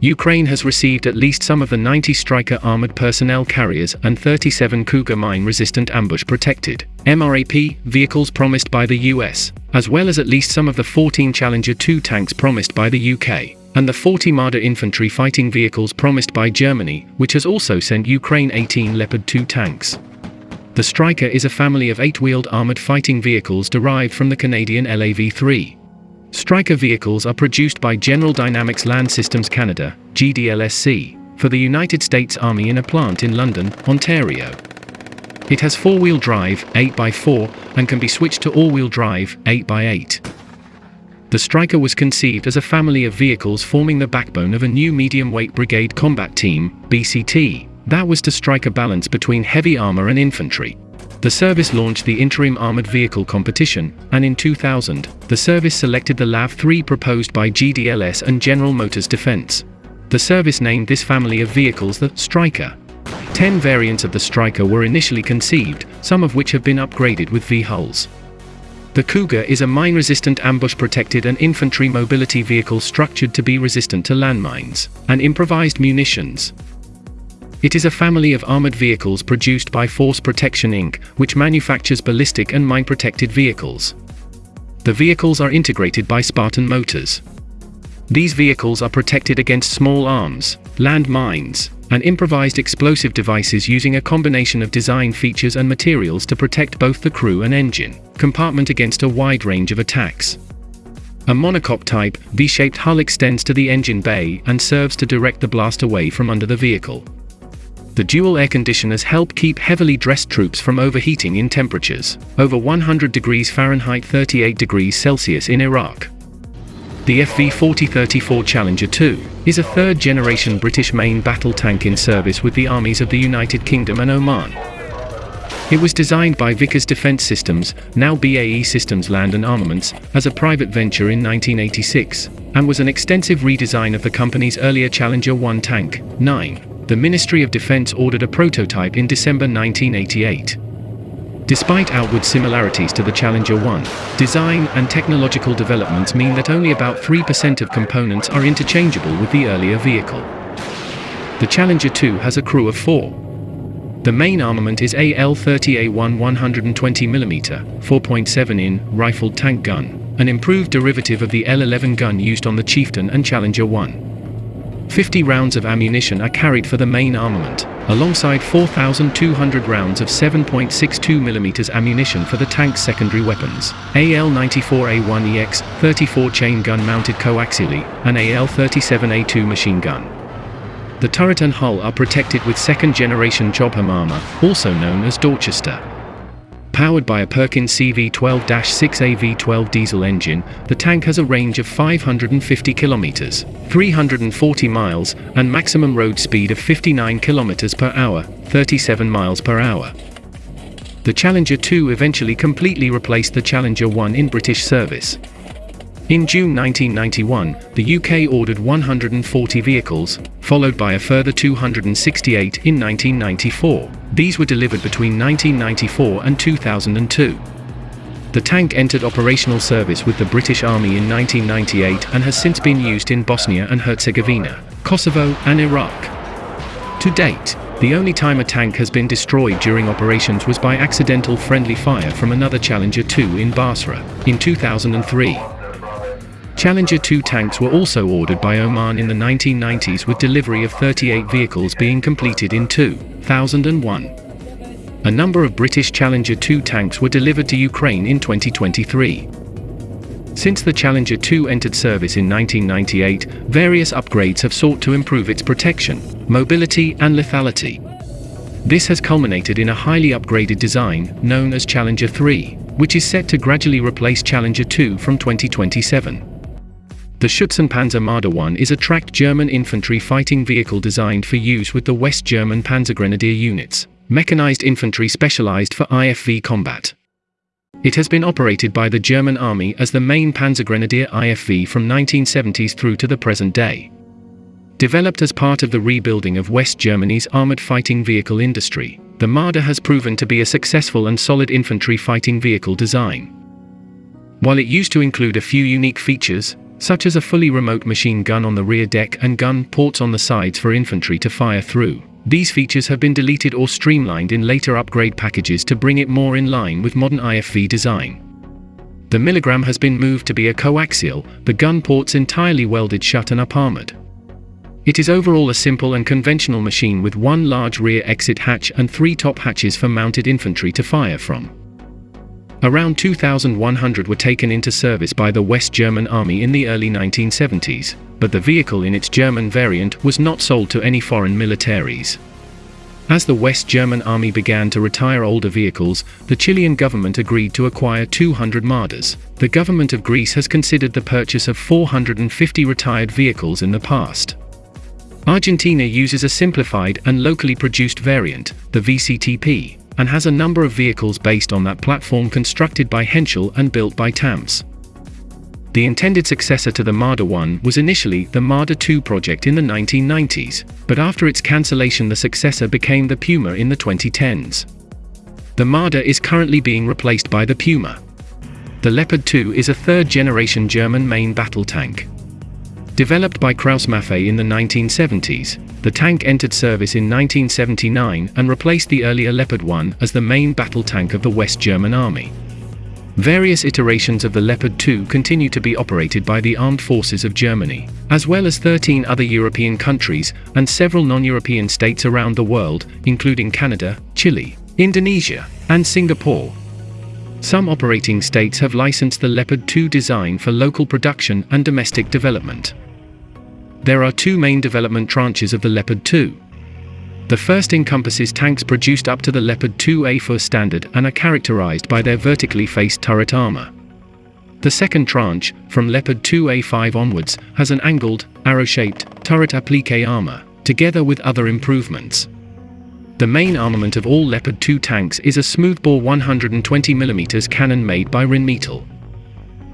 Ukraine has received at least some of the 90 Stryker armored personnel carriers and 37 Cougar mine-resistant ambush-protected MRAP vehicles promised by the US, as well as at least some of the 14 Challenger 2 tanks promised by the UK, and the 40 Marder infantry fighting vehicles promised by Germany, which has also sent Ukraine 18 Leopard 2 tanks. The Stryker is a family of eight-wheeled armored fighting vehicles derived from the Canadian LAV-3. Stryker vehicles are produced by General Dynamics Land Systems Canada, GDLSC, for the United States Army in a plant in London, Ontario. It has four-wheel drive, 8x4, and can be switched to all-wheel drive, 8x8. The Stryker was conceived as a family of vehicles forming the backbone of a new medium-weight brigade combat team, BCT, that was to strike a balance between heavy armor and infantry. The service launched the Interim Armored Vehicle Competition, and in 2000, the service selected the LAV-3 proposed by GDLS and General Motors Defense. The service named this family of vehicles the Stryker. Ten variants of the Stryker were initially conceived, some of which have been upgraded with V-hulls. The Cougar is a mine-resistant ambush-protected and infantry mobility vehicle structured to be resistant to landmines and improvised munitions. It is a family of armored vehicles produced by Force Protection Inc., which manufactures ballistic and mine-protected vehicles. The vehicles are integrated by Spartan Motors. These vehicles are protected against small arms, land mines, and improvised explosive devices using a combination of design features and materials to protect both the crew and engine compartment against a wide range of attacks. A monocoque type, V-shaped hull extends to the engine bay and serves to direct the blast away from under the vehicle the dual air conditioners help keep heavily dressed troops from overheating in temperatures over 100 degrees Fahrenheit 38 degrees Celsius in Iraq. The FV-4034 Challenger 2 is a third-generation British main battle tank in service with the armies of the United Kingdom and Oman. It was designed by Vickers Defence Systems, now BAE Systems Land and Armaments, as a private venture in 1986, and was an extensive redesign of the company's earlier Challenger 1 tank, 9 the Ministry of Defense ordered a prototype in December 1988. Despite outward similarities to the Challenger 1, design and technological developments mean that only about 3% of components are interchangeable with the earlier vehicle. The Challenger 2 has a crew of four. The main armament is AL-30A1 120mm, 4.7-in, rifled tank gun, an improved derivative of the L-11 gun used on the Chieftain and Challenger 1. 50 rounds of ammunition are carried for the main armament, alongside 4,200 rounds of 7.62mm ammunition for the tank's secondary weapons, AL-94A1EX, 34 chain gun mounted coaxially, and AL-37A2 machine gun. The turret and hull are protected with second-generation Chobham armor, also known as Dorchester. Powered by a Perkins CV12-6A V12 diesel engine, the tank has a range of 550 kilometers, 340 miles, and maximum road speed of 59 kilometers per hour, 37 miles per hour. The Challenger 2 eventually completely replaced the Challenger 1 in British service. In June 1991, the UK ordered 140 vehicles, followed by a further 268 in 1994. These were delivered between 1994 and 2002. The tank entered operational service with the British Army in 1998 and has since been used in Bosnia and Herzegovina, Kosovo, and Iraq. To date, the only time a tank has been destroyed during operations was by accidental friendly fire from another Challenger 2 in Basra, in 2003. Challenger 2 tanks were also ordered by Oman in the 1990s with delivery of 38 vehicles being completed in 2001. A number of British Challenger 2 tanks were delivered to Ukraine in 2023. Since the Challenger 2 entered service in 1998, various upgrades have sought to improve its protection, mobility and lethality. This has culminated in a highly upgraded design, known as Challenger 3, which is set to gradually replace Challenger 2 from 2027. The Schützenpanzer Marder 1 is a tracked German infantry fighting vehicle designed for use with the West German Panzergrenadier units, mechanized infantry specialized for IFV combat. It has been operated by the German army as the main Panzergrenadier IFV from 1970s through to the present day. Developed as part of the rebuilding of West Germany's armored fighting vehicle industry, the Marder has proven to be a successful and solid infantry fighting vehicle design. While it used to include a few unique features, such as a fully remote machine gun on the rear deck and gun ports on the sides for infantry to fire through. These features have been deleted or streamlined in later upgrade packages to bring it more in line with modern IFV design. The Milligram has been moved to be a coaxial, the gun ports entirely welded shut and up armored. It is overall a simple and conventional machine with one large rear exit hatch and three top hatches for mounted infantry to fire from. Around 2,100 were taken into service by the West German Army in the early 1970s, but the vehicle in its German variant was not sold to any foreign militaries. As the West German Army began to retire older vehicles, the Chilean government agreed to acquire 200 Marders. The government of Greece has considered the purchase of 450 retired vehicles in the past. Argentina uses a simplified and locally produced variant, the VCTP, and has a number of vehicles based on that platform constructed by Henschel and built by TAMS. The intended successor to the Marder 1 was initially the Marder 2 project in the 1990s, but after its cancellation the successor became the Puma in the 2010s. The Marder is currently being replaced by the Puma. The Leopard 2 is a third-generation German main battle tank. Developed by Krauss-Maffei in the 1970s, the tank entered service in 1979 and replaced the earlier Leopard 1 as the main battle tank of the West German Army. Various iterations of the Leopard 2 continue to be operated by the armed forces of Germany, as well as 13 other European countries and several non-European states around the world, including Canada, Chile, Indonesia, and Singapore. Some operating states have licensed the Leopard 2 design for local production and domestic development. There are two main development tranches of the Leopard 2. The first encompasses tanks produced up to the Leopard 2A4 standard and are characterized by their vertically faced turret armor. The second tranche, from Leopard 2A5 onwards, has an angled, arrow-shaped, turret applique armor, together with other improvements. The main armament of all Leopard 2 tanks is a smoothbore 120mm cannon made by Rheinmetall.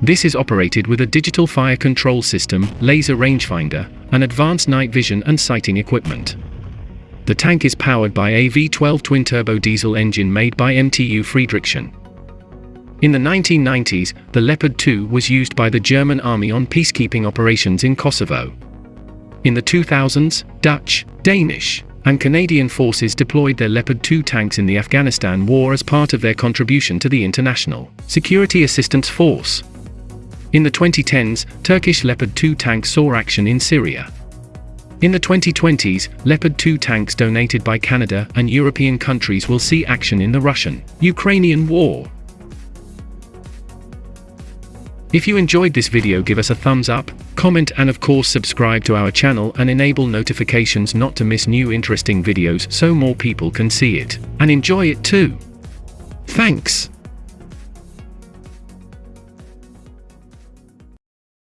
This is operated with a digital fire control system, laser rangefinder, and advanced night vision and sighting equipment. The tank is powered by a V12 twin-turbo diesel engine made by MTU Friedrichshafen. In the 1990s, the Leopard 2 was used by the German army on peacekeeping operations in Kosovo. In the 2000s, Dutch, Danish, and Canadian forces deployed their Leopard 2 tanks in the Afghanistan war as part of their contribution to the International Security Assistance Force. In the 2010s, Turkish Leopard 2 tanks saw action in Syria. In the 2020s, Leopard 2 tanks donated by Canada and European countries will see action in the Russian-Ukrainian war. If you enjoyed this video give us a thumbs up, comment and of course subscribe to our channel and enable notifications not to miss new interesting videos so more people can see it and enjoy it too. Thanks.